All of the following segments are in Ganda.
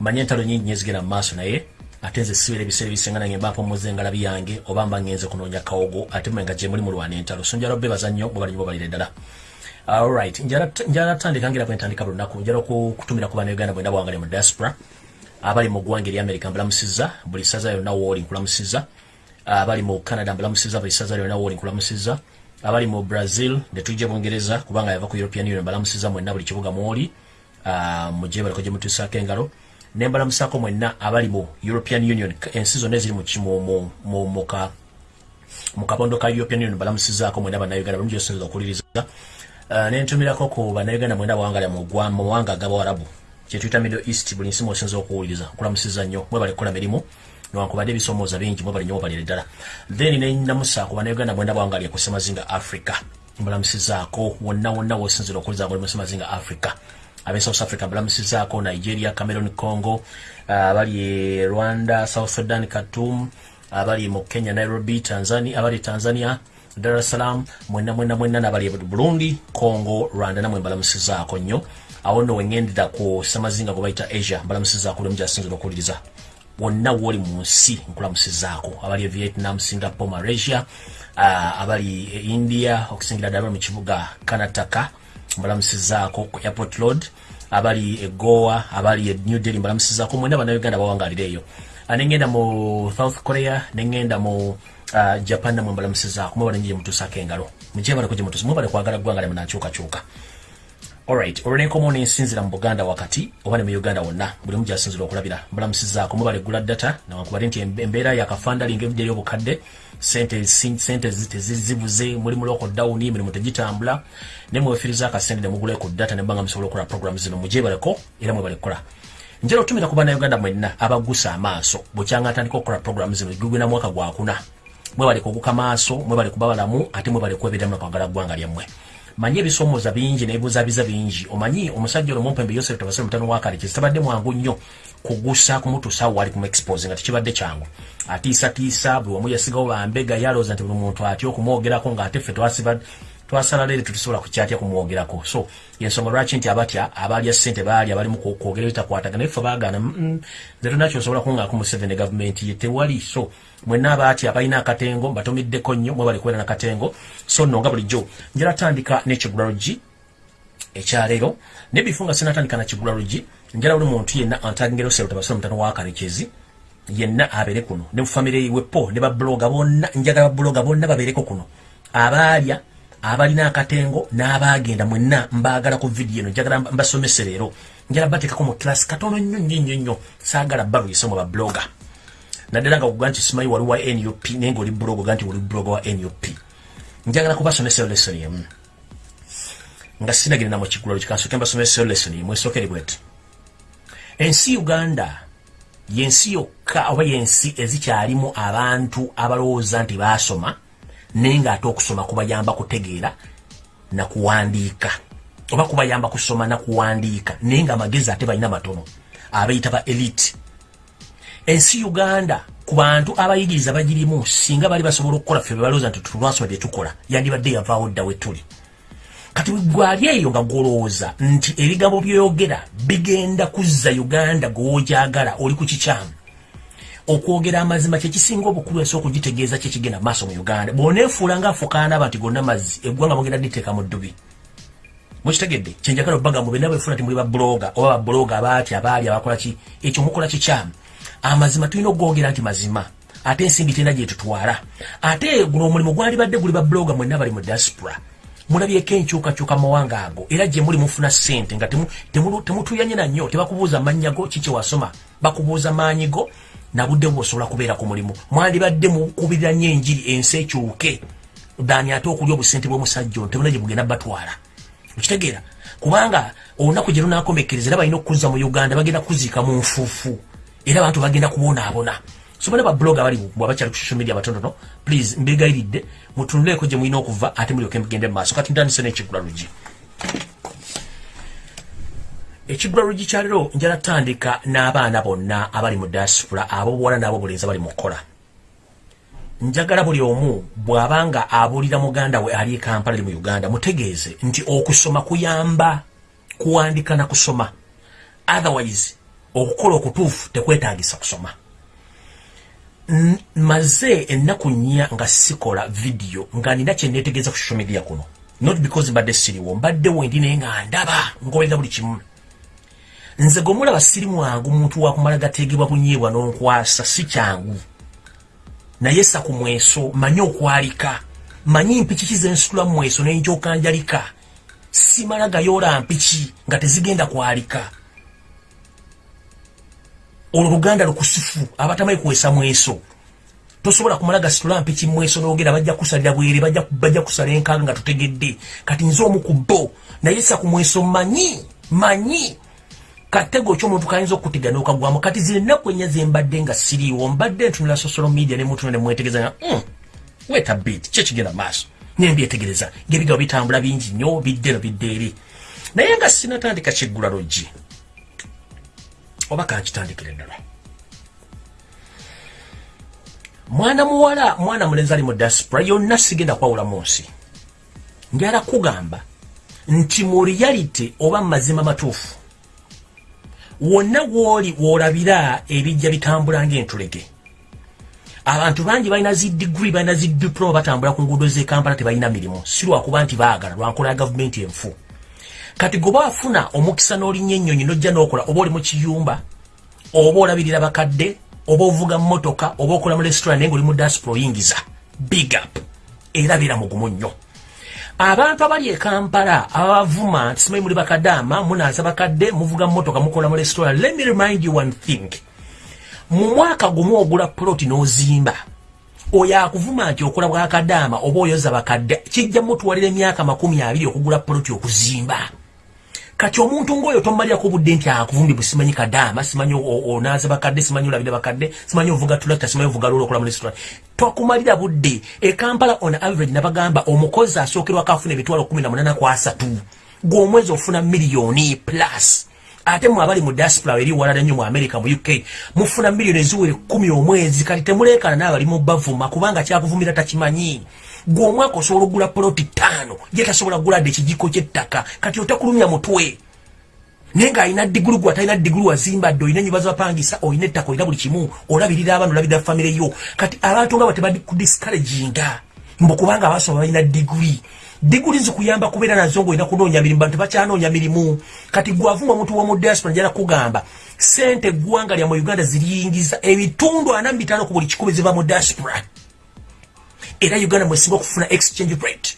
manye entalo nyingi nyezigenda mu maaso naye ate nze sibeera ebiseera ebisinga nange mbaako muze engalabi yange oba mba ngenze kunoonya kawogo ate mwe nga gye muli mulwana entalo. So njala bebaza nnyo bwe balinyo balire ddala. Alright njala tandika ngira bwe ntandika buli lunaku. Njala okutumira ku bannayuganda bwenda bwangali mu diaspora abali mu ggwanga eri america mbulamusiza buli saza yonna wooli nkulamusiza abali mu canada mbulamusiza buli saza lyonna wooli nkulamusiza abali mu brazil netujja bungereza kubanga yava ku european union mbalamusiza mwenna buli kibuga mwoli mujje baliko gye mutuusaako engalo nembalamusaako mwenna abali mu european union ensi zonna eziri mu kabondo ka european union balamusizaako mwenna bannayuganda bulungi osinza okuwuliriza nentumirako ku bannayuganda mwenda bawangala mu mawanga agabawarabu kyetuyita middle east buli nsi mwosinza okuwuliriza nkulamusiza nnyo mwebale kukola mirimu newankubadde ebisomooza bingi mwebale nnyo mubalire ddala. Then nenamusa ku bannayuganda mwenda bawangala ku semazinga africa. Mbulamusizaako wonna wonna wosinzira okuwuliriza ngoli mu semazinga africa abe south africa mbulamusizaako nigeria cameron congo abali e rwanda south sudan katum abali mu kenya nairobi tanzania abali tanzania dar es salaam mwenna mwenna mwenna nabali burundi congo rwanda namwe mbalamusizaako nnyo. Awo nno weŋŋendera ku semazinga gwe bayita asia mbalamusizaako lemu gyasinzira okuwuliriza wonna wooli mu nsi nkulamusizaako abali e vietnam singapore malaysia uh, abali e india okusingira ddala mu kibuga kanataka mbalamusizaako ku airport road abali e goa abali e new delhi mbalamusizaako mwena bannayuganda bawangalira eyo nengenda mu south korea nengenda mu uh, japan namwe mbalamusizaako mwebale nje mutuusako engalo. Mujje baleko gye mutuusa mwebale kwagala ggwanga lemu nakyukakyuka alright olwenkomo nensinzira mu buganda wakati oba ne mu uganda wonna buli mu gyasinzira okulabira. Mbalamusizaako mwebale gula data newankubadde nti embeera yakafandalinga ebidde eryobukadde sente tezibuze muli mu loko down emirimu tegitambula ne mwefiriza akasente ne mugula ku data ne mbanga musobola okukola program zino mujje baleko era mwebale kukola njala otumira ku bannayuganda mwenna abagusa amaaso bukyanga atandika okukola program zino gugwina mwaka gwakuna mwebale kuguka maaso mwebale kuba balamu ate mwebale kweberamu nakwagala ggwanga lyammwe. Manyi ebisomooza bingi nebuzabiza bingi. Omanyi omusajja olwo mumpembe yosef tabasire mutano wakale kizitabadde mwangu nnyo kugusa kumutuusa wali kumuexpose nga tekibadde kyangu. Atiisatiisa buli wamu yasigawo bambega yalooza nti buli muntu atya okumwogerako ngaate ffe twasala leero tetusobola kukyatya kumwogerako. So yensonga lwaki nti abatya abalya sente baali abalimu kwogera bitakwataga naye ffe baagana nze tonakyo osobola kungaako museveni gavumenti ye tewali. So mwenna abaatya balina akatengo mbatumiddeko nnyo mwe bali kubeera nakatengo so nno nga bulijjo njala tandika n'ekigula lugi ekyaleero ne bifu nga sinatandika nakigula lugi njala buli muntu yenna antagingero sero tabasira mutano wakarekezi yenna abeere kuno. Ne mufamire wepo ne babloga bonna njagala babloga bonna babeereko kuno. Abaalya abalina akatengo n'abagenda mwenna mbaagala ku vidiyo eno njagala mbasomese leero. Njala bateekako mu kilasi katono nnyo nnyo nnyo nnyo. Saagala baluyise mu babloga naddala nga kuga nti simanyi wali wa nup naye ngaoli blog oga nti wali blog wa nup njagala kubasomesa lesson emu. Nga sinagenda mu kigulalo kikansoke mbasomesa lesson emu esookere bweti ensi uganda yensi yokka oba yensi ezikyalimu abantu abalowooza nti baasoma naye ngaate okusoma kubayamba kutegeera nakuwandiika oba kubayamba kusoma nakuwandiika naye nga amagezi ate balina matono abayita ba elite. Ensi uganda ku bantu abayigiriza bagirimu singa bali basobola okukola ffe bebalowooza nti tulwasoma byetukola yandibadde yavaawo dda wetuli kati gwali eyo nga gwolowooza nti ebigambo byoyogera bigenda kuzza uganda gwewogyagala oli ku kikyamu. Okwogera amazima kyekisinga obukulu ensi okugitegeeza kyekigenda maaso mu uganda. Bwoneefuula nga afukaanaba nti gonna mazzi eggwanga mugenda diteeka mu ddubi. Mukitegedde? Kyenjagala obagambo bena bwefuna ti muli babloga oba babloga abaati abaali abakolaki ekyo mukola kikyamu. Amazima tulina okugogera nti mazima ate ensimbi tena gyetutwala ate guno omulimu gwalibadde guli babloga mwenna bali mu diaspora mulabyeko enkyukakyuka mawanga ago era gye muli mufuna ssente nga temutuyanye nanyo tebakubuuza mannya go kiki wasoma. Bakubuuza maanyi go nabudde bwosobola kubeera ku mulimu. Mwandibadde mukubirira nnyo enjiri ensi ekyuke dani ate okulya obusente bw'omusajja ono temuna gye bugenda batwala. Okitegeera kubanga olunaku gye lunakomekkereza era balina okuzza mu uganda bagenda kuziika mu nfuufu. Era abantu bagenda kubonaabona so bana bablog abali bwabakyali ku social media batonono please mbegayiridde mutunuleko gye mulina okuva ate mulyoke mugende mu maaso. Kati ntandise n'ekigula lugi ekigula lugi kyalero njala tandika n'abaana bonna abali mu diaspora abo buwala n'abo bulenzi abali mu kukola njagala buli omu bw'abanga abuulira muganda we ali e kampala ali mu uganda mutegeeze nti okusoma kuyamba kuwandika na kusoma. Otherwise okukola okutuufu tekwetagisa kusoma maze ennaku nnya nga sikola vidiyo nga nina kyeneetegeeza ku social media kuno. Not because mbadde siriwo mbadde wendi naye nga ndaba ngoberera buli kimu. Nze gwemulaba siri mwangu muntu wakumala gategebwa bunyeebwa n'onkwasa si kyangu. Naye sa ku mweso manyi okwalika. Manyi mpiki kizensitula mweso nenjokanjalika simala gayoola mpiki nga tezigenda kwalika olwo luganda lukusifu abatamanyi kuwesa mweso. Tosobola kumala gasitula mpiki mweso nogera bajja kusalira bwere bajja kusala enkanga nga tutegedde. Kati nze omu ku bo naye sa ku mweso manyi manyi. Katego ky'omuntu kayinza okutega n'okagwamu. Kati zino ennaku ennya zembadde nga siriiwo mbadde ntunula social media ne muntu nemwetegereza nga mm, weta bit ki ekigenda maaso? Nembyetegereza ngaebigabo bitambula bingi nnyo bidde no bidde eri. Naye nga sinatandika kiggula loggi oba kankitandikira eddala mwana muwala mwana mulenzi ali mu diaspora yonna sigenda kwawula mu nsi. Njala kugamba nti mu reality oba mazima matuufu wonna woli wolabira ebijja bitambula ngaentulege abantu bangi balina zi diguri balina zi diploma batambula ku nguudo z'ekampala tebalina mirimu. Si lwakuba nti baagala lwankola ya gavumenti enfu kati goba wafuna omukisa n'olinnya ennyonyi nojja n'okola oba oli mu kiyumba oba olabirira bakadde oba ovuga mmotoka oba okola mu restaurant naye nga oli mu diaspora oyingiza big up. Era beera mugumu nnyo. Abantu abali e kampala abavuma nti simanyi muli bakadaama munaaza bakadde muvuga mmotoka mukola mu restaurant. Let me remind you one thing. Mu mwaka gumu ogula ploti n'ozimba oyo akuvuma nti okola bwakadaama oba oyoza bakadde kijja mutuwalira emyaka makumi abiri okugula ploti okuzimba kati omuntu ngaoyo tomalirako budde nti akuvumbi bwesimanyi kadaama simanyi onaaza bakadde simanyi olabire bakadde simanyi ovuga tulakta simanyi ovuga lolo okola mu restaurant tokumalira budde. Ekampala on average nabagamba omukozi asookerwako afuna emitwalo 18 ku asatu. Gweomwezi ofuna miliyoni plus. Ate mwe abali mu diaspora eri walala nnyo mu america mu uk mufuna miliyoni eziwere kumi omwezi. Kati temuleekana naabali mu bavuma kubanga kyakuvumira takimanyi gwe omwaka osobola okugula poloti ttaano ye tasobola kuguladde ekijiko kyettaka kati otakulumya mutwe. Naye ng'alina digulu gwe atalina digulu wazimbadde olina enyiba zabapangisa olina ettaka olina buli kimu olabirira abaana olabirira famire yo. Kati abantu nga batebadikudiscaraginga mbukubanga abasoma balina diguli. Diguli zikuyamba kubeera nazo ngaolina kunoonya mirimu bantu bakyanoonya mirimu. Kati gwavuma omuntu womu diaspora njala kugamba sente eggwanga lya mu uganda ziriyingiza ebitundu ana mu bitaano ku buli kikumi ziva mu diaspora era uganda mwesinga okufuna exchange rate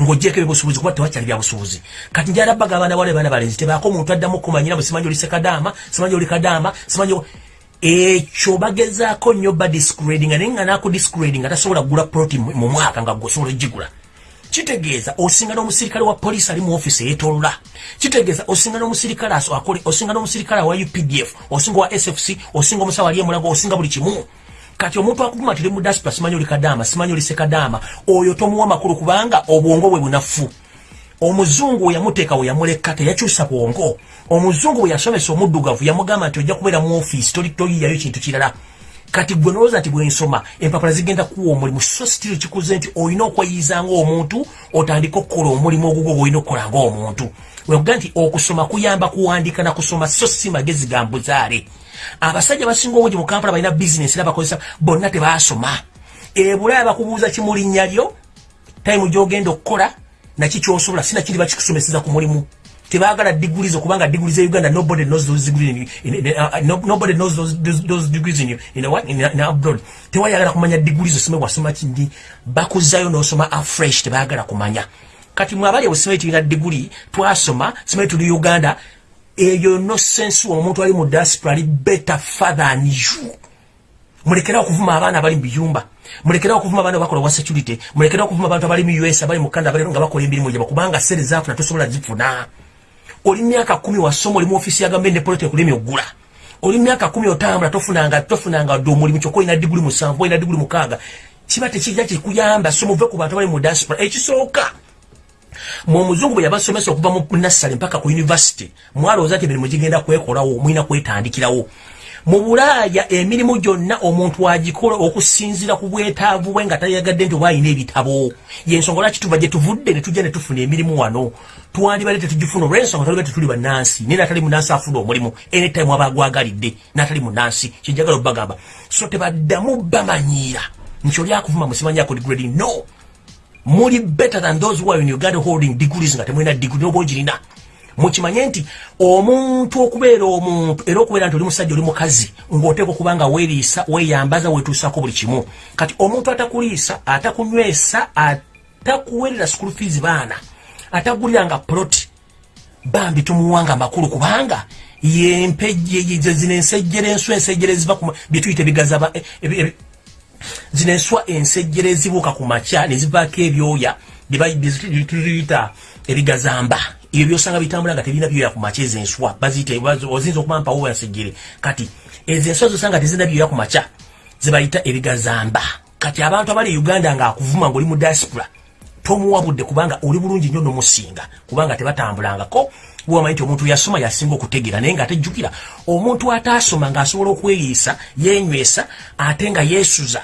ng'ogyeko ebyobusuubuzi kuba tewakyali byabusuubuzi kati njala baga abaana bale baana balenzi tebaako omuntu addamu okumanyira bwe simanyi oli sekadaama simanyi oli kadaama simanyi ekyo bagezaako nnyo ba discradinga naye nga naku discradinga tasobola kugula proti mu mwaka nga gweosobola ogigula. Kitegeeza osinga n'omusirikale wa poliisi ali mu ofiisi eyetolola. Kitegeeza osinga n'omusirikale akole osinga n'omusirikale wa updf osinga wa sfc osinga omusawo ali emulago osinga buli kimu kati omuntu akuguma tiri mu diaspora simanyi oli kadaama simanyi oli sekadaama oyo tomuwa makulu kubanga obwongo bwe bunafu. Omuzungu we yamuteeka we yamuleka teyakyusa bwongo. Omuzungu bwe yasomesa omuddugavu yamugamba nti ojja kubeera mu ofiisi toliyiyayo kintu kirala. Kati gwe nolowooza nti bwensoma empapula zigenda kuwa omulimu so sitiro kikuze nti olina okweyiza ngaomuntu otandika okukola omulimu ogugwo gwolina okukola ngaomuntu wekuga nti okusoma kuyamba kuwandika nakusoma so si magezi ga mbuzaale. Abasajja basinga obungi mu kampala balina bizinesi era bakozesa bonna tebasoma. Ebulaya bakubuuza kimulinnya lyo tayimu gyogenda okukola naki kyosobola sinakindi bakikusomeseza ku mulimu. Tebagala degrees okubanga degrees e uganda nobody knows those degrees in, in, uh, no, nobody knows those, those, those degrees in, in, what? in, in abroad. Tewayagala kumanya degrees osome wasoma kindi. Bakuzayo nosoma afresh tebagala kumanya kati mwabali obusome tulina degree twasoma simanyi tuli uganda eyo no sense omuntu ali mu diaspora ali better father than you. Mulekera okuvuma abaana abali mu biyumba mulekera okuvuma abaana bakola wa security mulekera okuvuma abantu abali mu us abali mu canada abali nga bakola emirimu gyabwe kubanga sente zaafuna tosobola zifuna. Oli myaka kumi wasoma oli mu ofisi ya gavumenti ne poloti ekulemi ogula oli myaka kumi otambula tofunanga tofunanga dde omulimu kyokka olina diguli musanvu olina diguli mukaaga. Kiba tekijja kikuyamba so muve ku bantu abali mu diaspora ekisooka mwe omuzungu bwe yabasomesa okuva mu nassale mpaka ku univesity mwalowooza nti emirimu gigenda kwekolawo mulina kwetandikirawo. Mu bulaaya emirimu gyonna omuntu agikola okusinzira ku bwetaavu bwe nga tayagadde nti oba alina ebitabo. Yensonga lwaki tuva gye tuvudde ne tujja ne tufuna emirimu wano? Twandibadde tetugifuna olwensonga taliba tetuli bannansi naye natali munansi afuna omulimu. Anytime aba agwagalidde natali munansi kyenjagala obbagamba so tebaddamu bamanyiira nti oli akuvuma musimanyako degrading no muli better than those who are in uganda holding degrees nga temulina degree noba ogirina. Mukimanye nti omuntu okubeera omuntu era okubeera nti oli musajja oli mukazi ng'oteeka okuba nga weeriisa weeyambaza weetuusako buli kimu. Kati omuntu atakuliisa atakunywesa atakuweerera school fees baana ataguliranga ploti bambi tumuwanga amakulu kubanga yempejje zino ensejjere enswa ensejjere ziva byetuyita ebigaza e, e, e, zino enswa ensejjere ezibuuka ku makya ne zivaako ebyoya byetuyita ebigazamba. Ebyo byosanga bitambula nga tebina byoya ku makya ezo enswa baziyita ozinza okuba mpawo ensejjere. Kati ezo enswa zosanga tezina byoya ku makya zibayita ebigazamba. Kati abantu abali uganda nga akuvuma ngaoli mu diaspora tomuwabudde kubanga oli bulungi nnyo nomusinga kubanga tebatambulangako wamanyi nti omuntu yasoma yasinga okutegeera naye nga atejjukira omuntu ataasoma ngaasobola okweriisa yenywesa ate nga yeesuza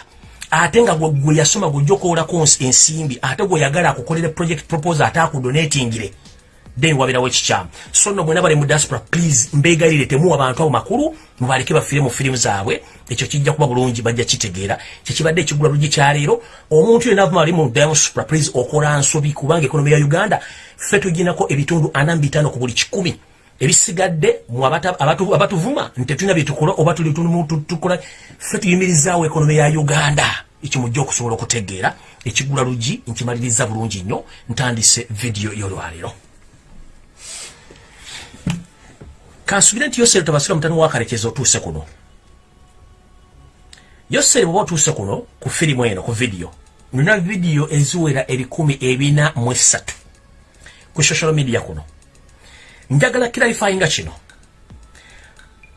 ate nga gwe yasoma gwejja okowolako ensimbi ate gweyagala akukolere project proposal ate akudonatingire then wabirawo ekikyamu so no mwena bali mu diaspora please mbeegayirire temuwa abantu abo makulu mubaleke bafire mu firimu zaabwe. Ekyo kijja kuba bulungi bajja kitegeera. Kyekibadde ekigula lugi kyaleero omuntu yena avuma ali mu diaspora please okola nsobi kubanga ekonomi ya uganda ffe tuginako ebitundu ana mu bitaano ku buli kikumi. Ebisigadde abatuvuma ntetulina byetukola oba tulitukola ffe tuyimirizaawo ekonomi ya uganda. Ekyo mujja okusobola okutegeera. Ekigula lugi nkimaliriza bulungi nnyo ntandise vidiyo y'olwaleero kansubire nti yoseri tobasira mutani wakarekeza otuuse kuno. Yoseri bwoba otuuse kuno ku firimu eno ku vidiyo nina vidiyo eziwera ebikumi ebina mu esatu ku social media kuno. Njagala kiralifayinga kino.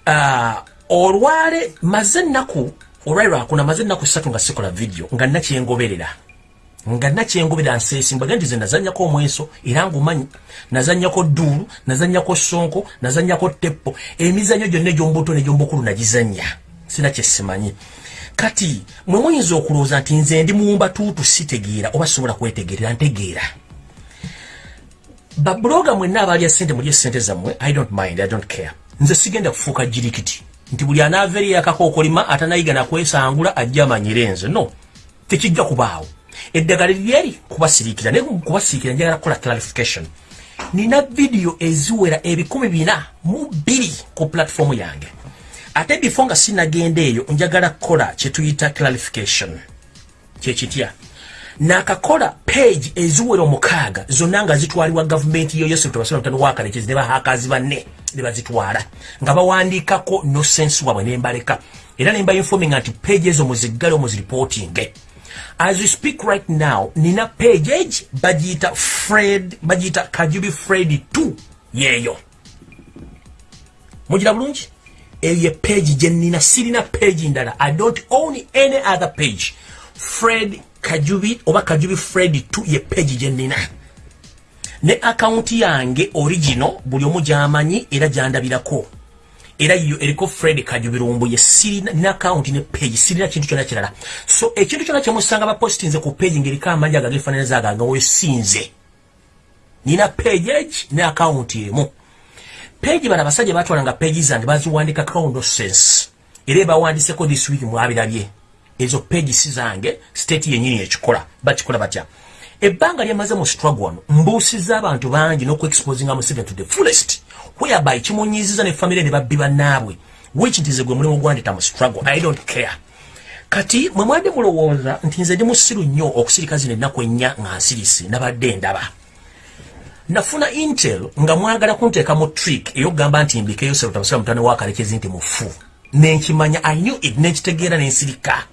Uh, olwale maze ennaku olwairwakuna maze ennaku satu nga sikola vidiyo nga nakyengoberera nga nakyengobera nseesi mbaga nti ze nazanyako omweso era ngumanyi nazanyako dduulu nazanyako sonko nazanyako teppo emizanyo gyonna egyombuto negyomubukulu nagizanya sina kyesimanyi kati mwe muyinza okulowooza nti nze ndi muwumba tuutu sitegeera oba sobola kwetegeerera ntegeera. Babuloga mwenna abalya sente mulye sente zammwe i don't mind i don't care. Nze sigenda kufuuka jirikiti nti buli anaava eri yakakookolima atanayiga nakwesangula ajja amanyire nze. No tekijja kubaawo eddagala lyeri kubasirikira naye kubasirikira njagala kukola clarification. Nina vidiyo eziwera ebikumi bina mu bbiri ku platform yange. Ate bifo nga sinagenda eyo njagala kukola kyetuyita clarification. Kyekitya nakakola page eziwera omukaaga zonna nga zitwalibwa gavumenti yoyosetubasonataniwakalekezi ne bahakazi banne ne bazitwala nga bawandiikako no sense wabwe nembaleka era nemba informing nti page ezo muziggale omuziripotinge as we speak right now nina page bajita fred bajita kajubi fred 2 yeyo. Mujira bulungi? Eyo page je nina sirina page ndala. I don't own any other page. Fred kajubi oba kajubi fred 2 ye page je nina. Ne account yange original buli omu jamanyi era jandabirako era yo eriko Fred Kajubirumbu ye sirina na account ne page sirina kintu kyona kirala. So ekintu kyona kye musanga ba postinze ku page ngeri kama manja gagefanana zaga nga we sinze. Nina page ne account yemu page bana basaje batwala nga pages zange baziwandika account no sense. Era bawandise ko this week mwabirabye. Ezo page sizange state yenyini ekikola bakikola batya ebbanga lyamaze mu struggle wano mbuusiza abantu bangi n'okuexposinga museveni to the fullest. Whereby kimunyiziza ne famire ne babbi bannaabwe. Which nti ze gwe mulimu gwandita mu struggle. I don't care. Kati mwe mwadde mulowooza nti nze ndi musiru nnyo okusirika zino ennaku ennya nga nsirisi nabadde ndaba. Nafuna intel nga mwagala kunteeka mu trick eyokugamba nti mbikeyo serutabasira mutane wakalekezi nti mufu. Nenkimanya i knew it nenkitegeera nensirika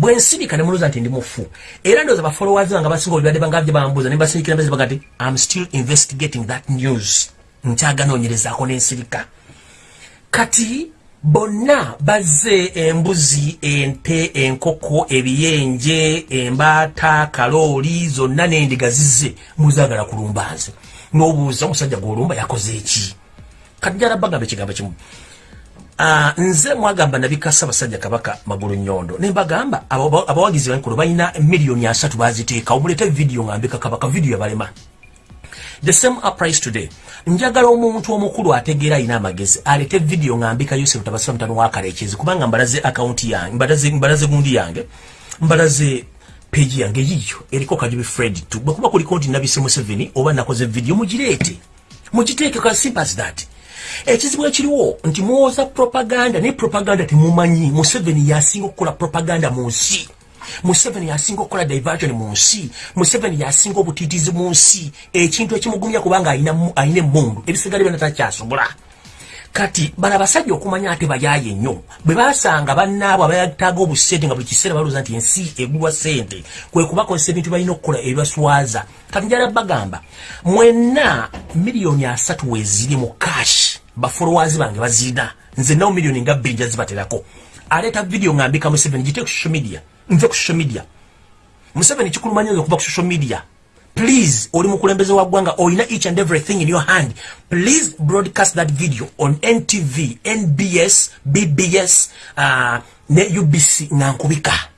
bwensirika nemuluza nti ndi mufu. Era ndowooza bafollowers bange basinga olibadde bangabye bambuuza ne basirikira mbezibaga nti im still investigating that news. Nkyaganoonyerezaako n'ensirika kati bonna bazze embuzi ente enkoko ebiyenje embaata kalooli zonna n'endiga zizze muzaagala kulumba nze. N'obuuza omusajja gwolumba yakoze eki kati jala bagamba ekigambo kimu nze mwagamba nabikasa basajja kabaka magulu nyondo. Nembagamba abawagizi bankulu balina miliyoni asatu baziteeka. Omulete video ngambika kabaka video yabalema the same applies today. Njagala omuntu omukulu ategeera alina amagezi alete video ngambika yosef tabasira mutano wakalekezi kubanga mbalaze akaunti yange mbalaze, mbalaze gundi yange mbalaze peji yange yiyo eriko kajubi fred tu. Bwekuba kuliko nti nabise museveni oba nakoze video mugireete. Mugiteeke ka simple as that ekizibu ekiriwo nti muwoza propaganda naye propaganda temumanyi museveni yasinga okukola propaganda mu nsi. Museveni yasinga okukola diversion mu nsi. Museveni yasinga obutiitizi mu nsi. Ekintu ekimugumya kubanga alina emundu ebisigale byona takyasobola. Kati bano abasajja okumanya ate bayaaye nnyo bwe basanga bannaabo abayataaga obusente nga buli kiseera balowooza nti ensi egulwa sente kwe kubakozesa ebintu balina okukola ebibaswaza. Kati njala bagamba mwenna miliyoni asatu weziri mu kashi bafolowazi bange bazirina nze nawo miliyoni nga bbiri njazibaterako aleeta vidiyo ngambika museveni gite ku social media. Nve ku social media. Museveni kikulumanya okuva ku social media. Please oli mukulembeze wa ggwanga olina each and everything in your hand. Please broadcast that video on ntv nbs bbs uh, ne ubc nankubika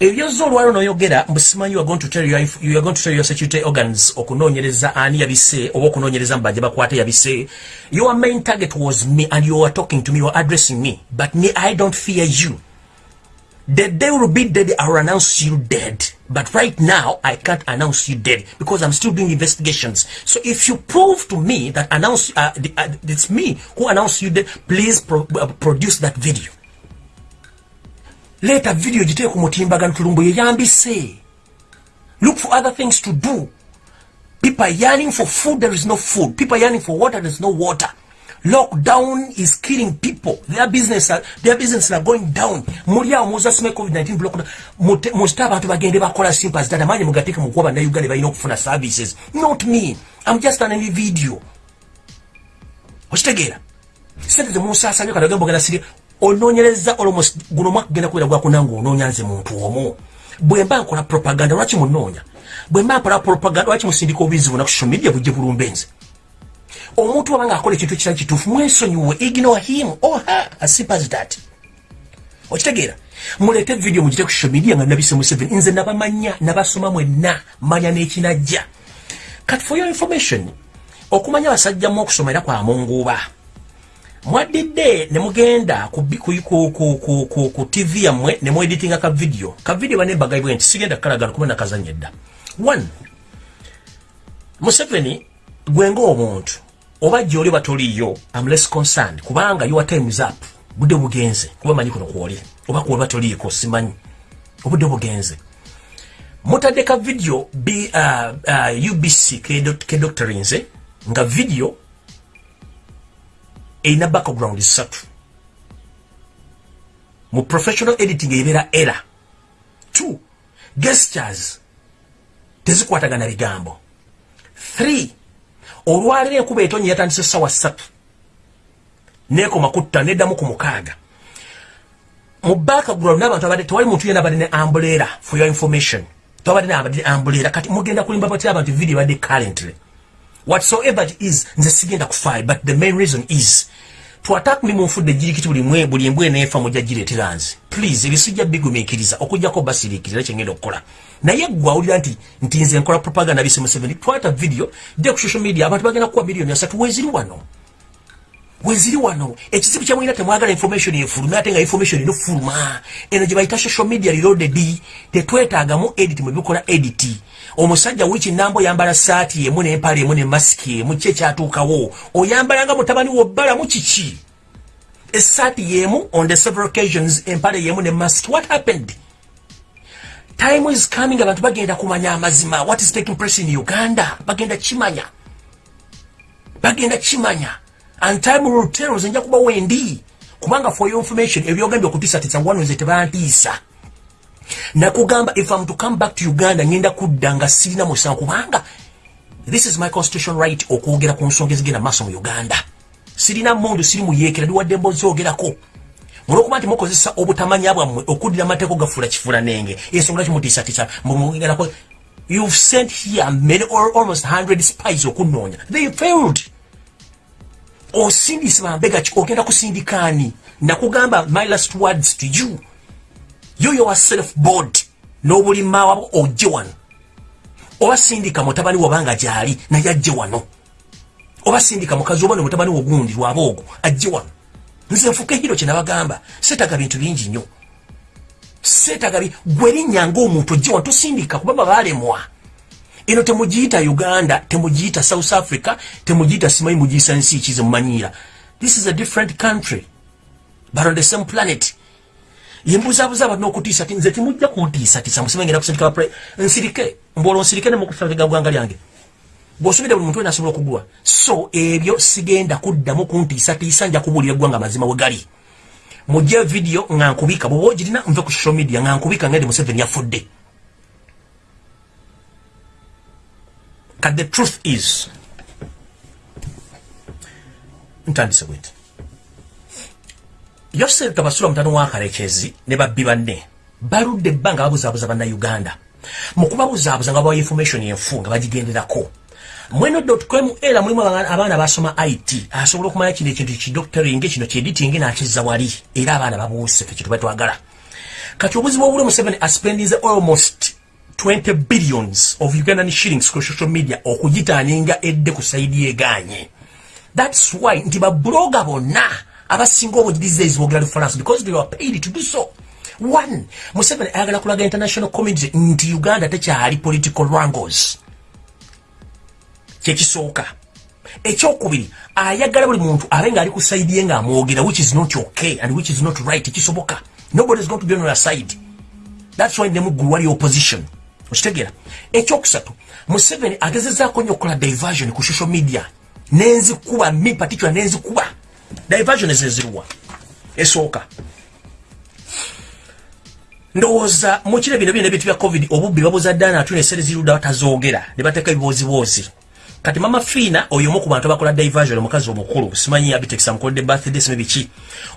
ebyozo olwalo noyogera mbusimanyi you are going to tell your, security organs okunoonyereza ani yabise oba okunoonyereza mubajja bakwate yabise your main target was me and you are talking to me you are addressing me but me i don't fear you The day will be dead, I will announce you dead. But right now, I can't announce you dead because I'm still doing investigations. So if you prove to me that announce uh, the, uh, it's me who announced you dead, please pro uh, produce that video. Later video jitee kumutimbagano tulumbu yeyambise. Look for other things to do. People are yearning for food, there is no food. People are yearning for water, there is no water. lockdown is killing people. Their business are, their business are going down. Muli awo muza sime covid-19 block. Muzita abantu bagende bakola simpas data manye mugateeke mukuwa bannayuganda balina okufuna services. Not me. I'm just an video okitegeera sente temunsasanya kati ogemba ogenda siri onoonyereza almost guno omwaka genda kubeera gwakunanga onoonya nze muntu omu. Bwe mba nkola propaganda lwaki munoonya? Bwe mba nkola propaganda lwaki musindika obubizi buna ku social media bujje bulumbenze omuntu wabanga akola ekintu kitali kituufu mwesonyiwe ignore him or her as simple as that. Okitegeera muleete video mugite ku social media nga nabise museveni nze nabamanya nabasoma mwenna manya n'ekinajja. Kati for your information. Okumanya basajjamu okusoma era kwa mwaddidde ne mugenda ku, ku, ku, ku, ku, ku, ku tv yammwe ne mueditinga ka video. Ka video banembagaibwe nti sigenda kukalagana kuba nakazanya edda one museveni gwenga omuntu oba gyoli batoliyo am less concerned kubanga your time is up. Budde bugenze kuba manyi kuno kwoli oba kuba batoliiko simanyi. Obudde bugenze. Mutadde ka video b uh, uh, ubc ke dr nze nga video erina background satu mu professional editing ebeera era. Two gestures. Tezikwatagana bigambo three olwaliro enkuba etonye yatandise sawa ssatu nekoma kutta neddamu ku mukaaga mu background n'abantu abadde tewali muntu yena abadde ne ambulera for your information. Tewabadde nabadde ambulera kati mugenda kulimba batira abantu video badde currently whatsoever it is nze sigenda kufaye but the main reason is to attack me munfudde jirikiti buli limwe buli mbwe nefa mujja gireetera nze please ebisujja bigumiikiriza okujjako basiriikirira kyengenda okukola. Naye gwe awulira nti nti nze nkola propaganda bise museveni twata video jja ku social media abantu bagenda kuwa miliyoni asatu weziri wano weziri wano ekizibu kyamwina temwagala information efulume ate nga information enofuluma eno gye bayita social media reloaded tetwetaagamu edit mwebikola edit. Omusajja wiki nambo oyambala saati emu nempala emu nemasiki emu ki ekyatuukawo oyambalanga mutabani wobbalamu kiki? Esaati yemu on the several occasions empale yemu nemask what happened? Time is coming abantu bagenda kumanya amazima. What is taking place in uganda? Bagenda kimanya. Bagenda kimanya and time will tell nze nja kuba wendi kubanga for your information ebyogambye okutiisatiisa wano nze tebantiisa nakugamba if am to come back to uganda ngenda kudda nga sirina musango kubanga this is my constitution right okwogera ku nsonga ezigenda maaso mu uganda sirina mondo siri muyeekera ndiwadde mbozi ogerako olwokuba nti mukozesa obutamanya bwammwe okuddira amateeko gafuula kifuula nenge ensonga kimutiisatiisa mumugerako you've sent here many or almost 100 spies okunoonya they failed osindise bambega ki? Ogenda kusindikaani nakugamba my last words to you. Yo yowa self board n'obulima wabo ojje wano. Oba sindika mutabani wabanga gyali naye ajje wano. Oba sindika mukazi oba nomutabani wogundi lwaba ogwo ajje wano. Nze nfuka ehiro kyenabagamba seetaga bintu bingi nnyo. Seetaga gwe erinnya ngaomuntu ojje wano tosindika kubaba baalemwa eno temugiyita uganda temugiyita south africa temugiyita simanyi mugiyisa nsi kize mumanyira this is a different country but on the same planet. Yembuzabuza abantu n'okutiisa ti nze timujja kuntiisatiisa musime ngenda kusindika nsirike mbwola onsirike nemukufaga gwanga lyange. Bw'osubidde buli muntu wena asobola okugulwa so ebyo sigenda kuddamu kuntiisatiisa nja kubuulira eggwanga mazima we gali. Mujje vidiyo nga nkubika bwoba ogirina nve ku social media nga nkubika ngende museveni yafudde But the truth is, ntandise bwenti yosef tabasula mutano wa kalekezi ne babbi banne baludde ebbanga babuzaabuza bannayuganda mu kubabuzaabuza nga bawa information enfu nga bagigenderako. Mweno.com era mulimu abaana basoma it asobola okumanya kino ekintu kidoctoring kino kiediting nakizza wali era abaana babuuse fe kitu batwagala kati obuzibu obuli mu 7 aspendinze almost 20 billions of Ugandan shillings ku social media okugitaninga edde ku saidi yeganye that's why nti ba blogger bonna abasinga obujiriza ezibogera France because they were paid to do so. One Museveni ayagala kulaga international community nti Uganda tekyali political wrangles. Kyekisooka ekyokubiri ayagala buli muntu abe nga ali ku saidi ye ng'amwogera which is not okay and which is not right kisoboka. Nobody is going to be on your side. That's why nemuggulu wali opposition okitegeera ekyokusatu museveni agezezaako nnyo okukola diversion ku social media. Nenzikuba mi particular nenzikuba diversion ezezirwa esooka. Ndowooza mukire bino byona ebintu bya covid obubbi babuza ddana atuna esere zirudda batazoogera ne bateeka ebiboozibozi kati mama fiina oyo omu ku bantu abakola diversion omukazi omukulu simanyi abitekisa mukodde birthday simanyi biki?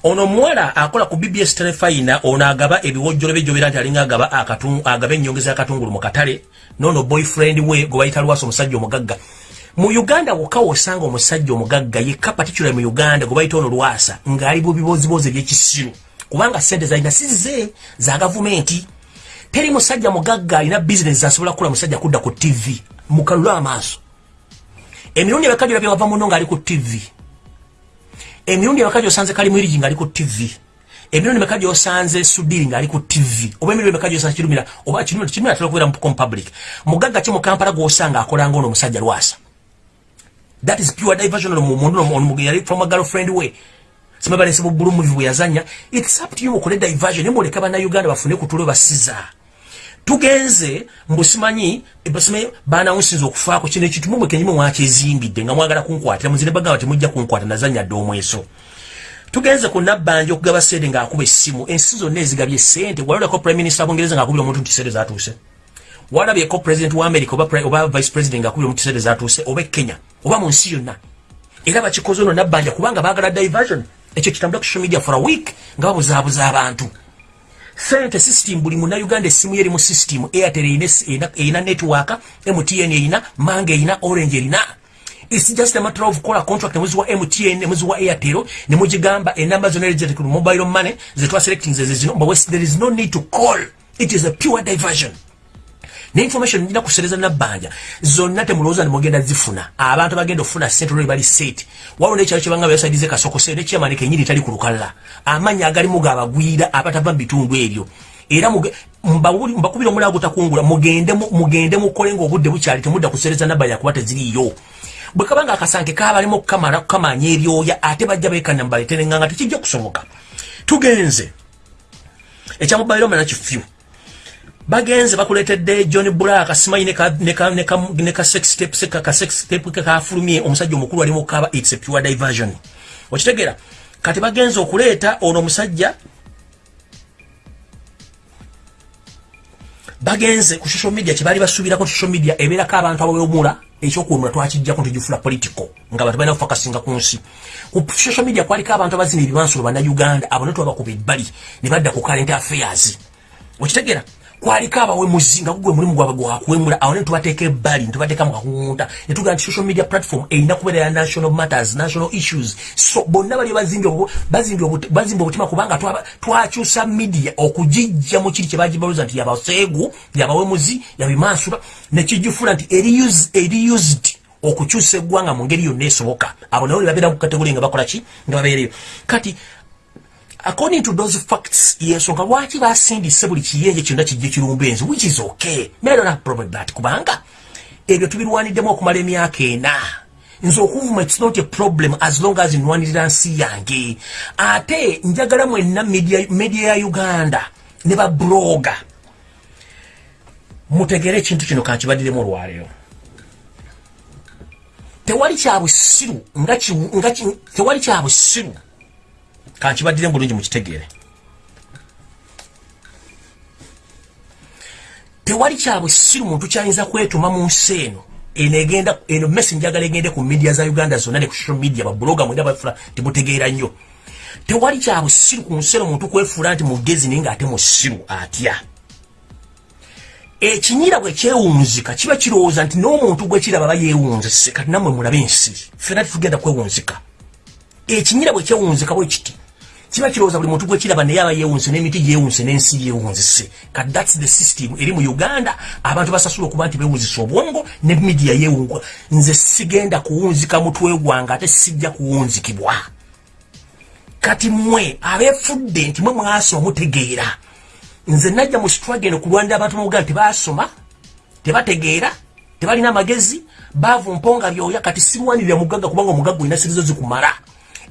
Ono omuwala akola ku bbs telefina ono agaba ebiwojjolo bejjobera nti alinga agaba agaba ennyongeza y'akatungulu mu katale noono boyfriend we gwe bayita lwasa omusajja omugagga. Mu uganda wokka wosanga omusajja omugagga yekka particular mu uganda gwe bayita ono lwasa ng'ali bu bibozibozi ebyekisiru kubanga sente zalina sizize za gavumenti. Teri musajja mugagga alina bizinesi asobola kukula musajja kudda ku tv mukalule amaaso emirundi ebakajjo labye wava muno ngaali ku tv emirundi ebakajjo osanze kali mwirigi ngaali ku tv emirundi emekajjo osanze sudiri ngaali ku tv oba emirundi emekajjo osanze kirumira oba kirumira kirumira atera okubeera mu public. Mugagga ki mu kampala gwosanga akolanga ono omusajja lwasa? That is pure diversion ono mundu yali from a girlfriend we. Simabalese bubulu muvi bwe yazanya it's up to you okole diversion nemuleka bannayuganda bafune kutulo basiza tugenze mbusimanyi ebasimanyi banawunsinza okufaako kino ekitumu mwe kenyumu mwakyezimbidde nga mwagala kunkwatira muzire bagamba temujja kunkwata nazanya dde omweso. Tugenze ku nabbanja okugaba sente ng'akuba essimu ensi zonna ezigabye sente walolako prime minister bungereza ng'akubira omuntu nti sente zatuuse walabyeko president wa america oba, oba vice president ng'akubira omuntu sente zatuuse oba kenya? Oba mu nsi yonna? Era bakikoze ono nabbanja kubanga baagala diversion. Ekyo kitambula ku social media for a week nga babuzaabuza abantu sente system buli munauganda essimu yeri mu system airtel erina network mtn erina mange erina orange erina its just a matter of kola contract nemuzi wa mtn nemuzi wa airtel nemugigamba enamba zona erizete ku mobile money zetwaselecting zezino but there is no need to call. It is a pure diversion ne information ndina kusereza nabbanja zonna temulowooza nemugenda zifuna. Abantu bagenda okufuna sente olwo bali set waliwo nekyalo kyebanga byasaidize kasokose nekyamani kenyini tali ku lukalala amannya agalimu gaabagwira abatava mu bitundu ebyo. Era mbakubira omulala gutakungula mugende mukole ngaobudde bukyali temudda kusereza nabbanja kuba teziriiyo. Bwe kabanga akasanke kabalimu okukamala kukamanya ebyoya ate bajja beekana mubaleterenganga tekijja kusoboka tugenze. Ekyamubaire omana kifyu bagenze bakuletedde john black simanyi ne kasextep kafulumye omusajja omukulu ali mukaba its a pure diversion. Okitegeera kati bagenze okuleeta ono omusajja bagenze ku social media kyebali basuubirako social media ebeerako abantu abawemula ekyokuwemula twakijjako ntugifula political nga bantu balina kufakasinga ku nsi. Ku social media kwaliko abantu abazina ebibansulo bannayuganda abo ne twabakuba ebbali ne badda ku current affairs. Okitegeera kwaliko abawemuzi nga gugwe mulimu gwabwe gwakuwemula awo ne tubateeka ebbali netubateeka mu kakungunta ne tugamba nti social media platform erina kubeera ya national matters national issues. So bonna bali bazimba obutima kubanga twakyusa media okugijja mu kiri kyebagibaluza nti yabaseegu yabawemuzi yabimansula nekijifula nti eri used okukyusa eggwanga mu ngeri yonna esoboka. Abo nabo ne babeera ku kategori nga bakola ki? Nga babeereyo kati according to those facts yensonga lwaki basindise buli kiyenje kyonna kijje kirumba enzi which is okay. Don't have problem that. Kubanga ebyo tubirwaniddemu okumala emyaka ena. Nze okuvuma its not a problem as long as nwanirira nsi yange. Ate njagala mwenna media ya uganda ne babloga mutegere ekintu kino kankibaddiremu olwaleero. Tewali kyabusiru tewali kyabusiru kankibaddire bulungi mukitegeere tewali kyabusiru muntu kyayinza kwetuma mu nsi eno enegenda eno mesi njagala egende ku media za uganda zonna ne ku social media babuloga mwenda bafula timutegeera nnyo. Tewali kyabusiru ku nsi eno muntu kwefuula nti mugezi naye ngaate musiru atya? Ekinyira bwe kyewunzika kiba kirowooza nti n'omuntu gwe kiraba bayewunzise kati nammwe mulabe ensi fena titugenda kwewunzika. Ekinyira bwe kyewunzika bwe kiti kiba kirowooza buli muntu gwekiraba naye aba yeewunse n'emiti gyewunse n'ensi yeewunzise kati thats the system. Eri mu uganda abantu basasula okuba nti beewunzisa obwongo ne midia yeewungwa nze sigenda kuwunzika mutwe gwange ate sijja kuwunzikibwa. Kati mmwe abeefudde nti mwe mwasoma mutegeera nze najja mu struggle okulwanira abantu mu uganda tebaasoma tebategeera tebalina amagezi baavu mponga byoya kati sirwanirira mugagga kubanga omugagga olina sirizo zikumala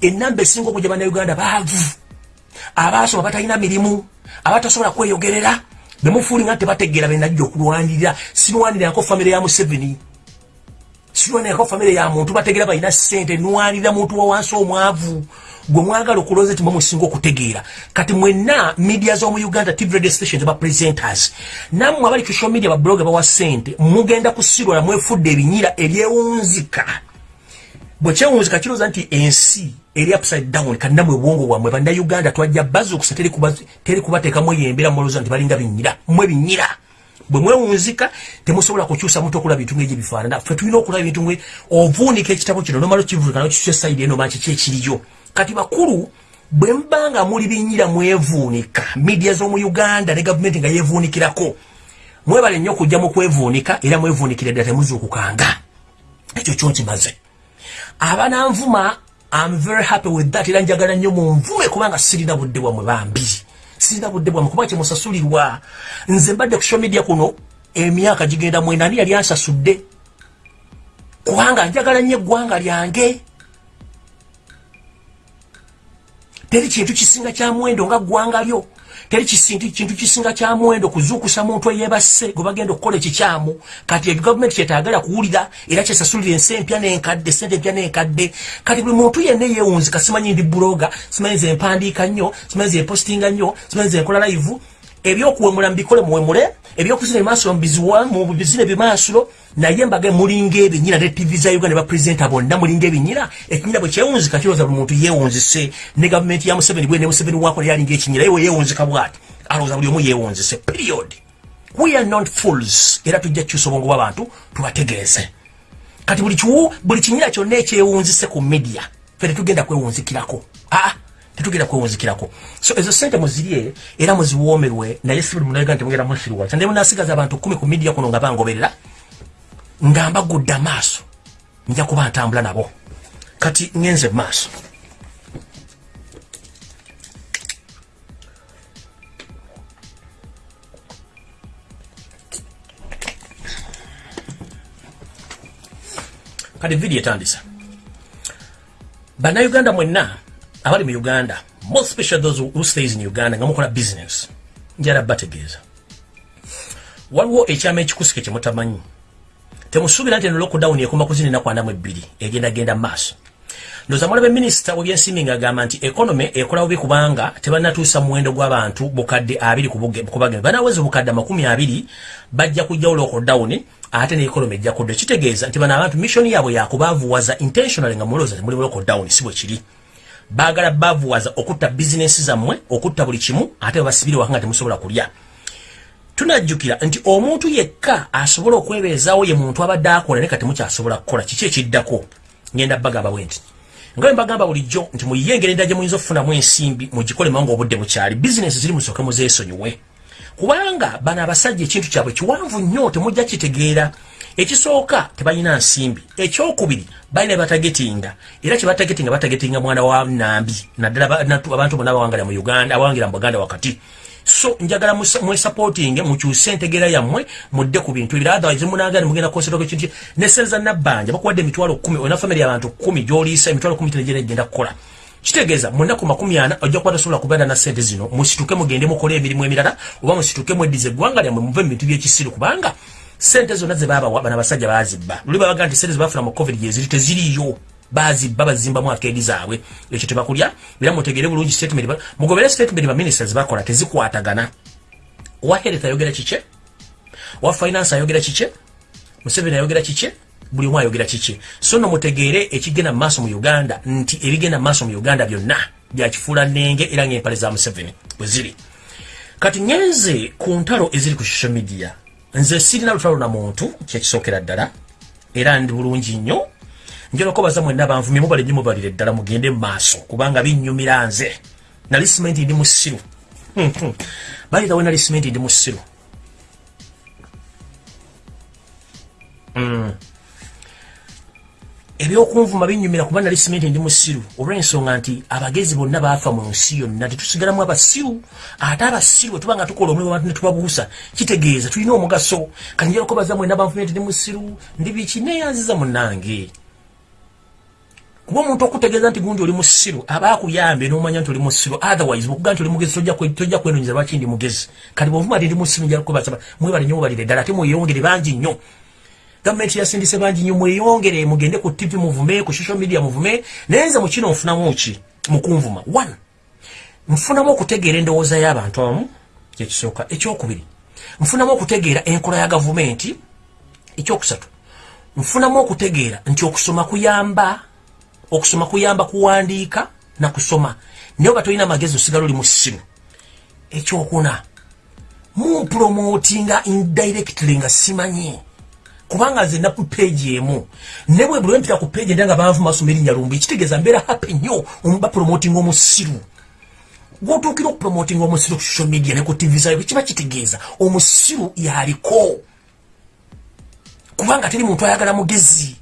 enamba esinga okujja bannayuganda baavu. Abaasoma batalina mirimu abatasobola kweyogerera bemufuuli nga tebategeera benajja okulwanirira. Sinwanirako famire ya museveni. Sinwanirako famire ya muntu bategeera balina sente nwanirira muntu wawansi omwavu. Gwe mwagala okulowooza ti mwemusinga okutegeera. Kati mwenna media z'omu uganda tv radio stations bapresenters nammwe abali social media babloga bawa sente mugenda kusirwala mwefudde ebinyira ebyewunzika bwe kyewunzika kirowooza nti ensi eri upside down kannamwe obwongo bwammwe bannayuganda twajja bazukusa teri kubateekamu eyembera mulowooza nti balinga binyira mmwe binyira bwe mwewunzika temusobola kukyusa muntu okulaba bintu ngaegyo bifaanana ffe tulina okulaba bintu nge ovuunika ekitabo kino nomala okivulika nokisusa esaidi eno manki ki ekiriyo. Kati bakulu bwe mubanga muli binyira mwevuunika midia z'omu uganda ne gavumenti nga yevuunikirako mwebale nnyo okujja mu kwevuunika era mwevuunikira ddala temuzuukukanga. Ekyo kyonkimaze abananvuma I'm very happy with that. Era njagala nnyo munvume kubanga sirina budde bwamwe bambi. Sirina budde bwamwe kuba kyemusasulirwa nze mbadde ku social media kuno emyaka gigenda mwena ani yali ansasudde? Kubanga njagala nnyo eggwanga lyange. Teri kintu kisinga kya mwendo nga ggwanga lyo teri kintu kisinga kya mwendo kuzuukusa muntu eyebase gwe bagenda okukola ekikyamu. Kati ebyo gavumenti kyetagala kuwulira era kyesasulira ensi empya n'enkadde sente empya n'enkadde kati buli muntu yenna eyewunzika simanyi ndi buloga simanyi nze empandiika nnyo simanyi nze empositinga nnyo simanyi nze enkola live. Ebyokuwemula mbikole muwemule ebyokuzina ebimaasulo mu bizina ebimaasulo naye mbage mulinga ebinyira ne tv za uganda bapresenta bonna mulinga ebinyira ekinyira bwe kyewunzika kirowooza buli muntu yeewunzise. Ne gavumenti ya museveni bwe ne museveni wakola yalinga ekinyira yewe yeewunzika bwati alowooza buli omu yeewunzise period. We are not fools. Era tujja kukyusa obwongo bw'abantu tubategeeze. Kati buli kiwu buli kinyira kyonna ekyewunzise ku media fe tetugenda kwewunzikirako. Aa tetugenda kwewunzikirako. So ezo sente muzirye era muziwoomerwe naye si buli munauganda temugenda musirwa kyande munasigaza abantu kumi ku media kuno nga bangoberera nga mbagudde amaaso nja kuba ntambula nabo. Kati ngenze maaso. Kati vidiyo etandisa. Bannayuganda mwenna abali mu uganda more special those who stays in uganda nga mukola business njala bategeeza. Waliwo ekyama ekikusike kyemutamanyi temusuubira nti eno lockdown ekoma kuzina enaku anamu ebbiri egendagenda maaso. Ndoza mulabe minisita webyensimbi ngaagamba nti economy ekola bubi kubanga tebanatuusa muwendo gw'abantu bukadde abiri kubagenda banaweza bukadde amakumi abiri bajja kujjawo lockdown ate ne economy ejja kudda. Kitegeeza nti bano abantu mission yaabwe yakubaavuwaza intentionally nga mulowooza temuli lockdown si bwe kiri. Baagala baavuwaza okutta bizinesi zammwe okutta buli kimu ate babasibire waka nga temusobola kulya tunajjukira nti omuntu yekka asobola okwebeezaawo ye muntu abadde akola ne kati mukyasobola kukola kiki ekiddako? Ngenda bagamba bwe nti nga bwe mbagamba bulijjo nti muyiye engeri endala gye muyinza okufunamu ensimbi mugikolemu nga obudde bukyali bizinesi ziri musooke muzeesonyiwe kubanga bano abasajja ekintu kyabwe kiwanvu nnyo temujja kitegeera. Ekisooka tebalina nsimbi. Ekyokubiri balina batagetinga era kyebatagetinga batagetinga mwana wa nambi naddala abantu bonna abawangalira mu uganda abawangira mu buganda wakati so njagala mwesupporting mukyuse entegeera yammwe mudde ku bintu ebira otherwise munagala mugenda konsetoka ekintu nesenza nabbanja bakuwadde emitwalo kumi olina famire yabantu kumi gyoliisa emitwalo kumi tenegera egenda kukola. Kitegeeza munaku makumi ana ojja kuba tasobola kubeera na sente zino musituke mugende mukole emirimu emirala oba musituke mweddiza eggwanga lyammwe muve mu bintu byekisiru kubanga sente zonna zebabawa bana basajja bazibba luli babaga nti sente zebafuna mu covid yeziri teziriyo bazibba bazimbamu akeedi zaabwe. Ekyo tebakulya era mutegere bulungi statement mugobere statement baministers bakola tezikwatagana. Wa health ayogera kike wa finance ayogera kike museveni ayogera kike buli omu ayogera kiki? So no mutegeere ekigenda maaso mu uganda nti ebigenda maaso mu uganda byonna byakifuula nenge era ngaempale za museveni bwe ziri. Kati ngenze ku ntalo eziri ku social media nze sirina lutalo na muntu kyekisookera ddala era ndi bulungi nnyo njala okubaza mwenna banvumye mubale nnyo mubalire ddala mugende mu maaso kubanga binnyumira nze. Nali simenti ndi musiru balirawe nali simenti ndi musiru mm. ebyokunvuma binyumira kuba nali simenti ndi musiru olw'ensonga nti abagezi bonna baafa mu nsi yonna tetusigalamu abasiru ate abasiru bwe tuba nga tukola omulimu abantu ne tubabuusa kitegeeza tulina omugaso. Kati njala okubaza mwena banfumye nti ndi musiru ndi biki? Neyanziza munnange kuba omuntu okutegeeza nti gundi oli musiru aba akuyambe n'omanya nti oli musiru otherwise bwekuga nti oli mugezi tojja kwenonyeza lwaki ndi mugezi. Kati bwovuma ti ndi musiru njala kubaza mwebale nnyo mubalire ddala ate mweyongere bangi nnyo. Gavumenti yasindise bangi nyo mweyongere mugende ku tv muvume ku social media muvume. Naye nze mukino nfunamu ki? Mukunvuma one nfunamu okutegeera endowooza y'abantu abamu kyekisooka ekyokubiri nfunamu okutegeera enkola ya gavumenti. Ekyokusatu nfunamu okutegeera nti okusoma kuyamba okusoma kuyamba kuwandiika nakusoma naye oba tolina magezi osigala oli musiru ekyokuna mumpromotinga indirectly nga simanyi kubanga nze naku page emu. Ne bwe buli mpita ku page ndanga banvu masoma erinnya lumbu ekitegeeza mbeera happy nnyo omuba promoting omusiru gwotuukira okupromoting omusiru ku social media ne ku tv zayo kiba kitegeeza omusiru yaliko. Kubanga teri muntu ayagala mugezi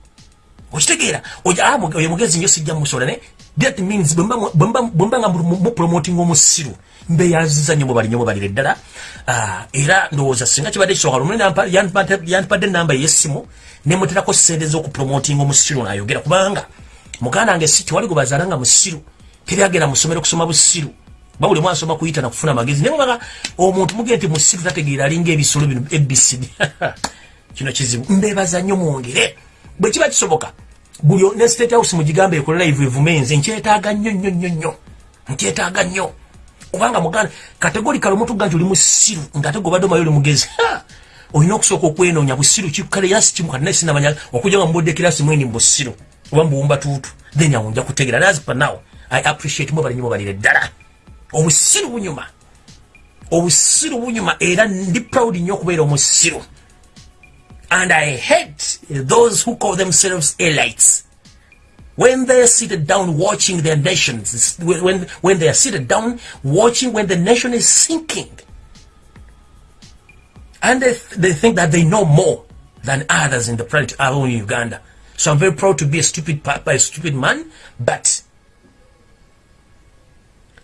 okitegeera oyo mugezi nyo sijja musola ne that means bwemba nga mupromoting omusiru mbeyanziza nnyo mubali nnyo mubalire ddala ah, era ndowooza singa kibadde kisooka lumu yandipadde enamba ey'essimu nemuterako sente z'okupromotinga omusiru naayogera kubanga muganda wange si tewali gwe bazaala nga musiru teri agenda musomero kusoma busiru. Ba buli mwasoma kuyita nakufuna amagezi. Naye mubaga omuntu mugee nti musiru tategeera alinga ebisolo bino ebcd kino kizibu. Mbebaza nnyo mwongere bwe kiba kisoboka buli ne state house mugigambe ekolela ivu evumenze nkyetaaga nnyo nnyo nnyo nnyo. Nkyetaaga nnyo. Kubanga muganda kategori kale omuntu ganti oli musiru ngaate gobadde omayo oli mugezi olina okusooka okwenoonya busiru kikale yasi kimu kati naye sinamanya okujja nga mubudde kirasi mweni mubusiru oba mubuwumba tuutu. Then awo nja kutegera nazi pa now i appreciate mubalinyi mubalire ddala obusiru bunyuma. Obusiru bunyuma era ndi proud nnyo okubeera omusiru and i hate those who call themselves elites when they are seated down watching their nations, when, when they are seated down watching when the nation is sinking. And they, they think that they know more than others in the planet, alone in Uganda. So I'm very proud to be a stupid, a stupid man, but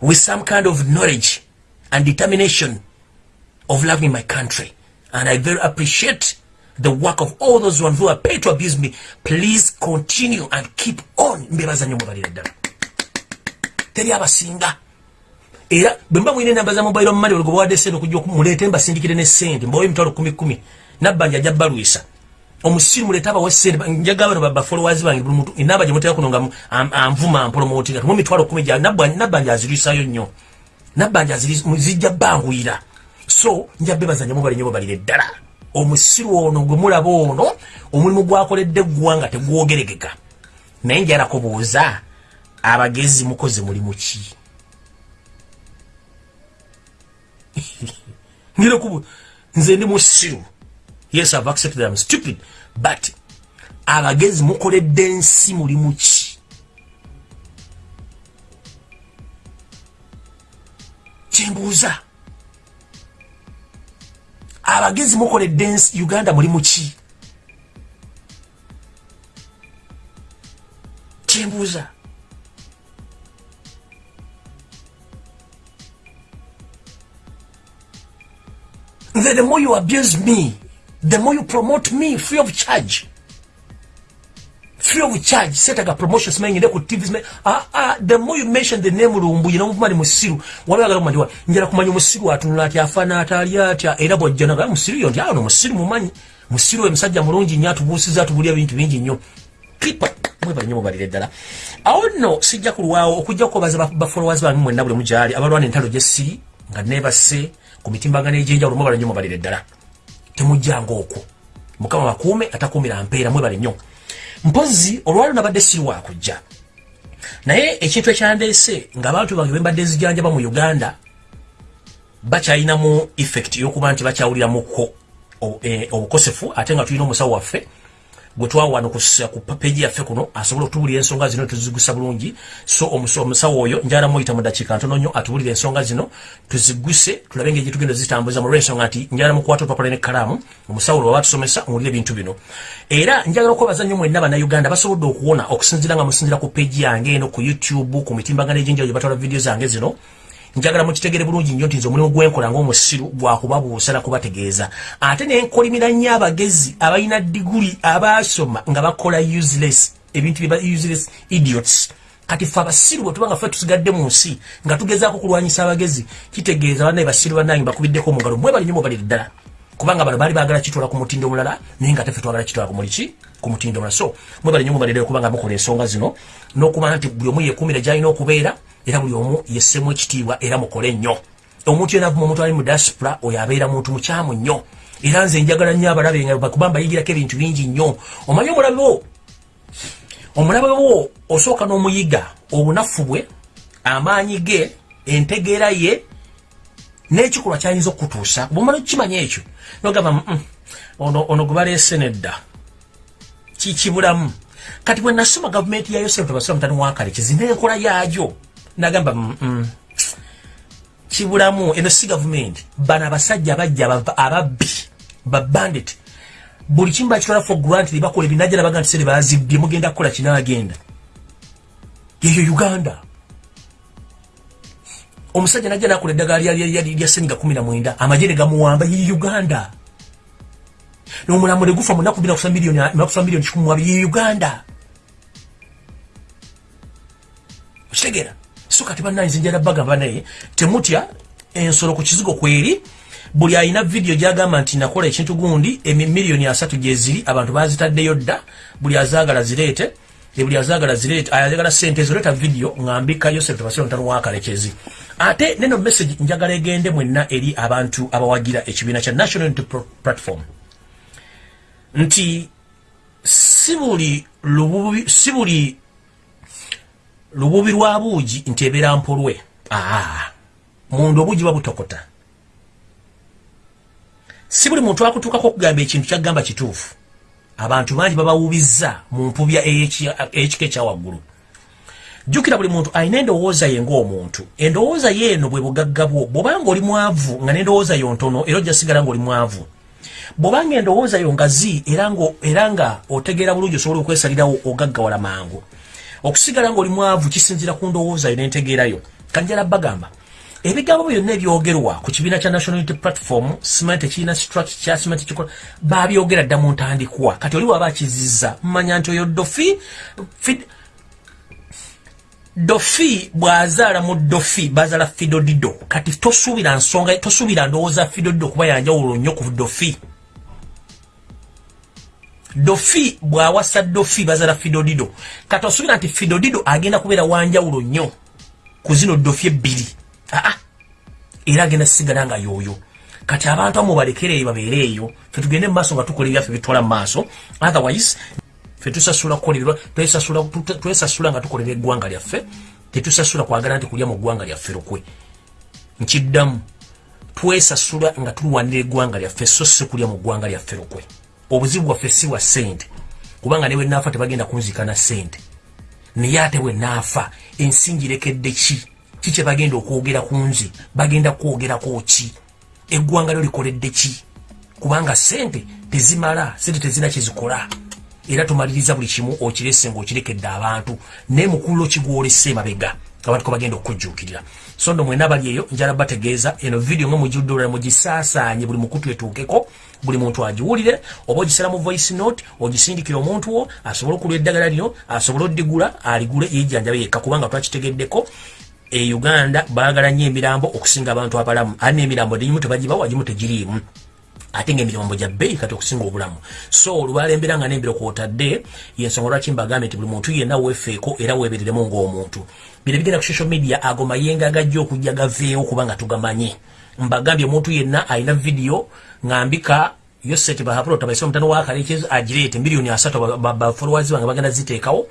with some kind of knowledge and determination of loving my country. And I very appreciate the work of all those ones who are paid to abuse me please continue and keep on. Mbebaza nnyo mubalire ddala. Teri abasinga. Era bwe mba mwine enamba za mobile money olwo gwebawadde sente okujja muleete mbasindikire ne sente mbawe emitwalo kumi kumi. Nabbanja ajja balwisa omusiru muleete abawa sente njaga bano bafollowers bange buli muntu enamba gye mutera kuno nga anvuma ampromotinga tumu emitwalo kumi nabbanja azirwisayo nnyo. Nabbanja zijja banguyira so nja bebaza nnyo mubale nnyo mubalire ddala omusiru ono gwe mulaba ono omulimu gwakoledde eggwanga tegwogeregeka. Naye njala kubuuza abagezi mukozi mulimu ki? Nze ndi musiru. Yes i've accepted that i'm stupid but abagezi mukoledde ensi mulimu ki? Kyembuuza abagezi mukoledde ensi uganda mulimu ki? Kyembuuza. The, the more you abuse me the more you promote me free of charge free of charge. Setaga promotions mengi ne ku tvs me ah ah the more you mention the name lumbu you know mali musiru. Wala galo mandiwa njira kumanya musiru atunula ati afana atali atya era bojjana ga musiru yo ndiano musiru mumanyi musiru we msajja mulungi nyatu busiza tubulia bintu bingi nnyo clip mwe banyo balire dala awo no sijja kulwawo okujja ko baza ba followers ba mwe nabule mujali abalwana entalo jesiri nga never say ku mitimbagano egy'enjawulo mwe bali nnyo mubalire ddala. Temujjanga okwo mukama bakuume atakuumira mpeera mwe bali nnyo mpozi olwalo nabadde siri wakujja naye ekintu ekyandeese ng'abantu bange bembadde nzijanjaba mu uganda bakyalinamu effect y'okuba nti bakyawuliramuko e, obukosefu ate nga tulina omusawo waffe gwe twawano ku peji yaffe kuno asobola okutubulira ensonga zino tuzigusa bulungi. So omusawo oyo njala muyita mu dakiika ntono nnyo atubulira ensonga zino tuziguse tulabe engeri tugenda zitambuza mu lwensonga nti njala mukwata olupapula n'ekkalaamu omusawo lwe batusomesa muwulire ebintu bino. Era njagala okwebaza nnyo mwenna bannayuganda basobodde okuwona okusinzira nga musinzira ku peji yange eno ku youtube ku mitimbagano egy'enjawulo gye batwala vidiyo zange zino njagala mukitegere bulungi nnyo nti nze omulimu gwenkola ngaomusiru gwakubabuusa nakubategeeza ate nenkolimira nnyo abagezi abalina diguli abasoma nga bakola useless ebintu useless idiots. Kati fe abasiru bwetubanga fe tusigadde mu nsi nga tugezaako kulwanyisa abagezi kitegeeza banaye basiru banange bakubiddeko omugalo. Mwebali nnyo mubalire ddala kubanga bano baali baagala kitwala ku mutindo omulala naye nga tefe twagala kitwala ku muliki ku mutindo omulala so mwebali nnyo mubalire kubanga mukola ensonga zino n'okuba nti buli omu yeekuumira gyalina okubeera era buli omu yessemu ekitiibwa era mukole nnyo. Omuntu yena omuntu ali mu diaspora oyo abeera muntu mukyamu nnyo. Era nze njagala nnyo abalabe nga bakuba mbayigirako ebintu bingi nnyo. Omanyi omulabe wo? Omulabe wo osooka n'omuyiga obunafu bwe amaanyi ge entegeera ye n'ekikolwa kyayinza okutuusa. Bwomala okukimanya ekyo nogamba ono gwe baleese nedda kikibulamu kati bwe nasoma gavumenti ya yosefu tebasula mutani wakale kizina enkola yaajo nagamba mm, mm. kibulamu eno si gavumenti. Bano abasajja bajja ababbi babandit buli kimu bakitwala for grant bakola ebinajja nabaga nti sere bazibbye mugenda kukola kinagenda yeyo uganda. Omusajja najja nakola eddagala lya seniga kumi namwenda amagye ne gamuwamba ye uganda nomulamu negufa munaku miliyoni kikumu abiri ye uganda. Okitegeera so kati bannanze njala bagamba naye temutya ensolo ku kizigo kweri buli alina vidiyo gyagamba nti nakola ekintu gundi emiliyoni asatu gyeziri abantu bazitaddeyo dda buli azaagala zireete buli azaagala zireete ayagala sente ezoleeta vidiyo ngambika yosef tebasira mutano wakalekezi ate neno message njagala egende mwenna eri abantu abawagira ekibiina kya national unity platform nti si buli si buli lububi lwa buugi nti ebeera mpolwe. Aa munda obuugi babutokota si buli muntu akutuukako okugamba ekintu kyagamba kituufu. Abantu bangi babawubizza mu mpubya ey'ekika ekyawaggulu jjukira buli muntu alina endowooza ye ng'omuntu. Endowooza ye eno bwe bugagga bwo bw'obanga oli mwavu nga n'endowooza yo ntono era ojja sigala ng'oli mwavu bw'obanga endowooza yo ngazi era nga otegeera bulungi osobola okwesalirawo ogaggawala mangu. Okusigala ngaoli mwavu kisinzira ku ndowooza yo. Nentegeerayo kanjala bagamba ebigambo byonna ebyogerwa ku kibiina kya national unity platform siment ekirina structure kya siment kikola babyogera dda mu ntandikwa. Kati oli waba akiziza mmanya nti oyo dofi dofi bw'azaala mu dofi bazaala fidodido kati tosuubira nsonga tosuubira ndowooza fidodido kuba yanjawulo nnyo ku dofi dofi bwawasa dofi bazala fidodido kati osubira nti fidodido agenda kubeera wanjawulo nnyo ku zino dofi ebbiri. Aa era agenda sigala nga yoyo kati abantu amu balekereeyo babeereeyo fe tugende mumaaso nga tukola ebyaffe bitwala mu maaso. Otherwise fe tusasula kukolererwa twesasula nga tukolera eggwanga lyaffe tetusasula kwagala nti kulya mu ggwanga lyaffe lukwe. Nkiddamu twesasula nga tulwanira eggwanga lyaffe so si kulya mu ggwanga lyaffe lukwe obuzibu bwaffe si bwa ssente kubanga ne bwe naafa tebagenda kunzika na ssente. Naye ate bwe naafa ensingi rekedde ki? Ki kye bagenda okwogera ku nze? Bagenda kwogerako ki? Eggwanga lyo likoledde ki? Kubanga ssente tezimala ssente tezina kyezikola era tumaliriza buli kimu okirese ngaokirekedde abantu. Naye mukulu kigwolese emabega abantu kebagenda okukujjuukirira so ndo mwena bali eyo njala bategeeza eno vidiyo nga mujudde mugisaasaanye buli mukutu etuukeko buli muntu agiwulire oba ogisala mu voice note ogisindikira omuntu wo asobole okulwa eddagala lino asobole oddigula aligule yejjanjabe yekka kubanga twakitegeddeko e uganda baagala nnyo emirambo okusinga abantu abalamu. Ali n'emirambo negimu tebagibawa gimu tegiriimu ate ngaemirambo gya bbeeyi kati okusinga obulamu. So olwalembera nga nembiro kwotadde yensonga lwaki mbagambye nti buli muntu yenna weefeeko era weebereremu ng'omuntu. Bino bigenda ku social media ago mayenga gajja okujja gaveewo kubanga tugamanye. Mbagambye omuntu yenna alina vidiyo ngambika yoset bahapulo tabaisa omutano wakalekezo agireete miliyoni asatu. Bafolowers bange bagenda ziteekawo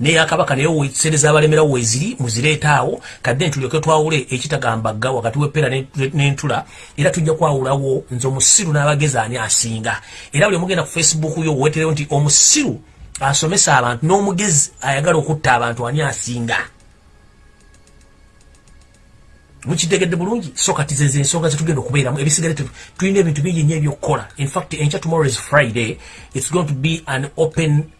neyakabaka naye wesereza abalemerawo weziri muzireetaawo kadde ntulyoke twawule ekitagambagga wakati wepera n'entula era tujja kwawulawo nze omusiru n'abagezi ani asinga. Era buli omugenda ku facebook yo weterewo nti omusiru asomesa abantu n'omugezi ayagala okutta abantu ani asinga. Mukitegedde bulungi? So kati zeze ensonga zetugenda okubeeramu ebisigale tulina ebintu bingi nyo ebyokukola. Infact enkya tomorrow is friday. It's going to be an open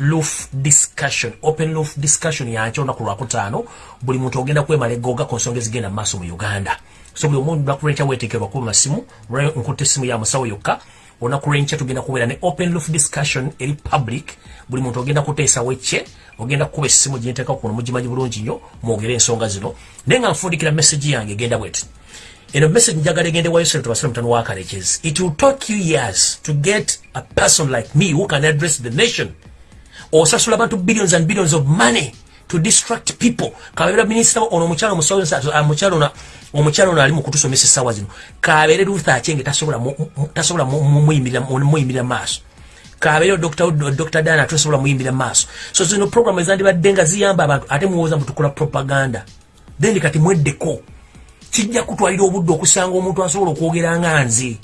loof discussion open loof discussion yankya olunaku lwakutaano buli muntu ogenda kwemala egoga ku nsonga ezigenda mu uganda. So buli omuntu lwakulenkya weteekerwa kuba masimu nkutte essimu ya musawo yokka olunaku lwenkya tugenda kubeera ne open loof discussion eri public buli muntu ogenda kuteesawo ekye ogenda kukuba essimu gyenteeka kuno mugimanyi bulungi nnyo mwogere ensonga zino. Naye nga nfundikira message yange egenda bweti. Eno message njagala egende wayo sente tubasire mutano wa kalekezi it will take you years to get a person like me who can address the nation osasula abantu billions and billions of money to distract people. Kabeera minisita ono omukyalo omukyalo omukyalo ono ali mu kutusomesa essaawa zino. Kabeere luther achenge tasobola muyimirira maaso. Kabeere dr dana tosobola muyimbira maaso. So zino program ezandibadde nga ziyamba abantu ate muwooza mutukola propaganda. Then kati mweddeko. Kijja kutwalira obudde okusanga omuntu asobola okwogera nga nze.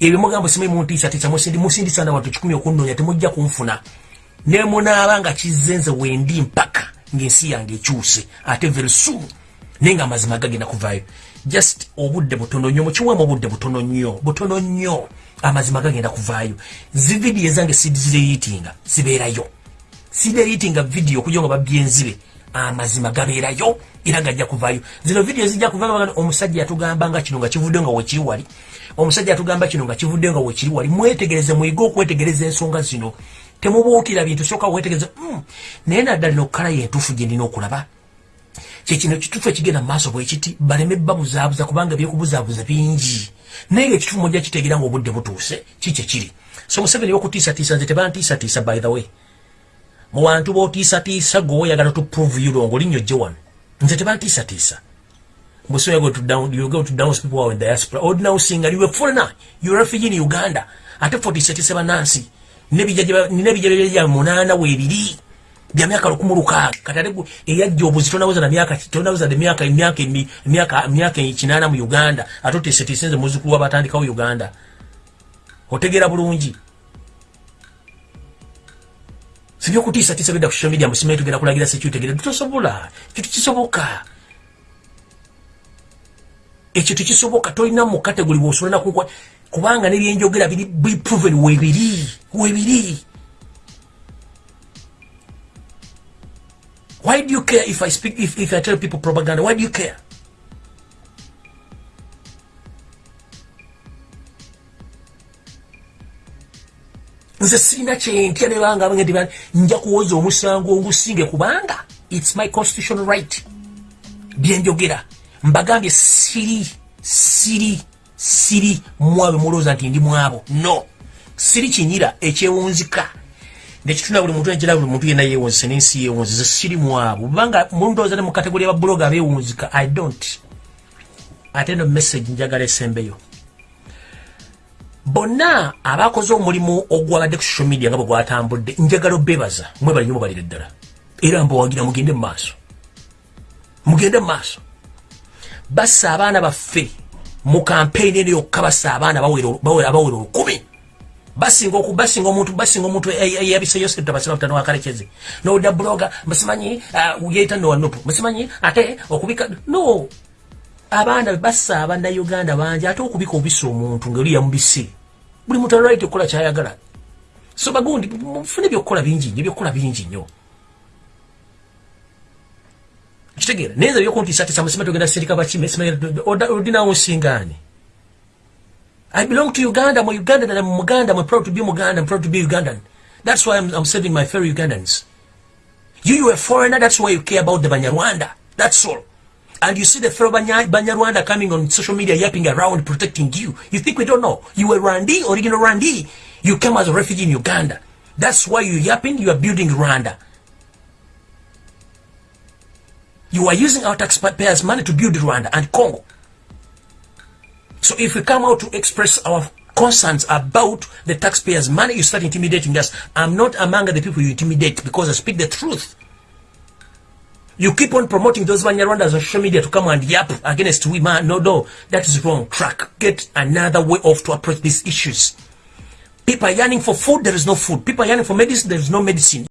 Ebyo mugambo simanyi muntiisatiisa musindisa nabantu kikumi okunnoonya temujja kunfuna nemunaaba nga kizenze wendi mpaka ngaensi yange ekyuse ate very soon naye nga amazima gagenda kuvaayo. Just obudde butono nnyo mukiwamu obudde butono nnyo butono nnyo amazima gagenda kuvaayo. Zividiyo ezange sizireyitinga zibeerayo. Sireyitinga vidiyo okujja nga babyenzibe amazima gabeerayo era gajja kuvaayo. Zino vidiyo zijja kuva omusajja yatugamba nga kino nga kivudde nga wekiri wali. Omusajja yatugamba kino nga kivudde nga wekiri wali. Mwetegereze mwige okwetegereza ensonga zino temubuukira bintu soka wetegereza mm. naye naddala ino okukala yentuufu gye ndina okulaba kyekino kituufu ekigenda mu maaso bwekiti baleme babuzaabuza kubanga byekubuzaabuza bingi naye nga ekituufu mujja kitegeera nga obudde butuuse kikye kiri so museveni bokutiisatiisa nze tebantiisatiisa by the way mu bantu bootiisatiisa gwe oyagala tuprove you wrong olinnyo gye wano nze tebantiisatiisa But you go to down, you go to down people who are in diaspora. Ordinary singer, you were foreigner, you're a refugee in Uganda. Ate 47 Nancy. Nebijja bya munaana weebiri bya myaka lukumi lukaaga katale eyajja obuzi tonabuza na myaka tonabuza de myaka myaka myaka myaka kinaana mu uganda ate oteeseteesenze muzukulu wabatandikawo uganda otegeera bulungi sibyokutiisatiisa bidda ku social media musimaye tugenda kulagira sekyutegeere tosobola ekyo tekisoboka ekyo tekisoboka tolina mu kategori bwosolana kunkwa kubanga nebyenjogera biri proven webiri webiri. Why do you care if i speak if, if i tell people propaganda? Why do you care? Nze sirina kyentya nebanga bange nja kuwoza omusango ngusinge kubanga its my constitutional right. Byenjogera. Mbagambye siri siri siri mwabe mulowooza nti ndi mwabo. No. Siri kinyira ekyewunzika. Nekituna buli muntu enjira buli muntu yena yewunzise nensi yewunzize siri mwabo. Bubanga mulowooza ne mu kategori yababuloga abewunzika i don't. Ate no message njagala esembeyo. Bonna abakoze omulimu ogwabadde ku social media nga bwe gwatambudde njagala obebaza mwebali nyo mubalire ddala. Era mbawagira mugende mu maaso. Mugende mu maaso. Bassa abaana baffe mu campaign eno yokka bassa abaana bawera olukumi. Basinga okubasinga omuntu basinga omuntu eyabiseyo sente basima mutano wakalekeze nowudda bloga musimanyi uh, yeita nowanupu musimanyi ate okubika no abaana bassa abannauganda bangi ate okubika obisa omuntu ngaoli yamubise buli muntu alright okukola kyayagala. So bagundi mufune byokukola bingi nyo byokukola bingi nnyo kitegeera naye nze byokuntiisatiisa musima togenda sirika bakime odinawo nsingaani I belong to Uganda. I'm a Ugandan and I'm Muganda. I'm proud to be Muganda. I'm proud to be Ugandan. That's why I'm, I'm saving my fellow Ugandans. You, you're a foreigner. That's why you care about the Banyarwanda. That's all. And you see the fellow Banya, Banyarwanda coming on social media yapping around protecting you. You think we don't know? You were Rwandi, original Rwandi. You came as a refugee in Uganda. That's why you're yapping. You are building Rwanda. You are using our taxpayers' money to build Rwanda and Congo. So if we come out to express our concerns about the taxpayers' money, you start intimidating us. I'm not among the people you intimidate because I speak the truth. You keep on promoting those Banyarwandas on social media to come and yap against women. No, no, that is wrong track. Get another way off to approach these issues. People are yearning for food, there is no food. People are yearning for medicine, there is no medicine.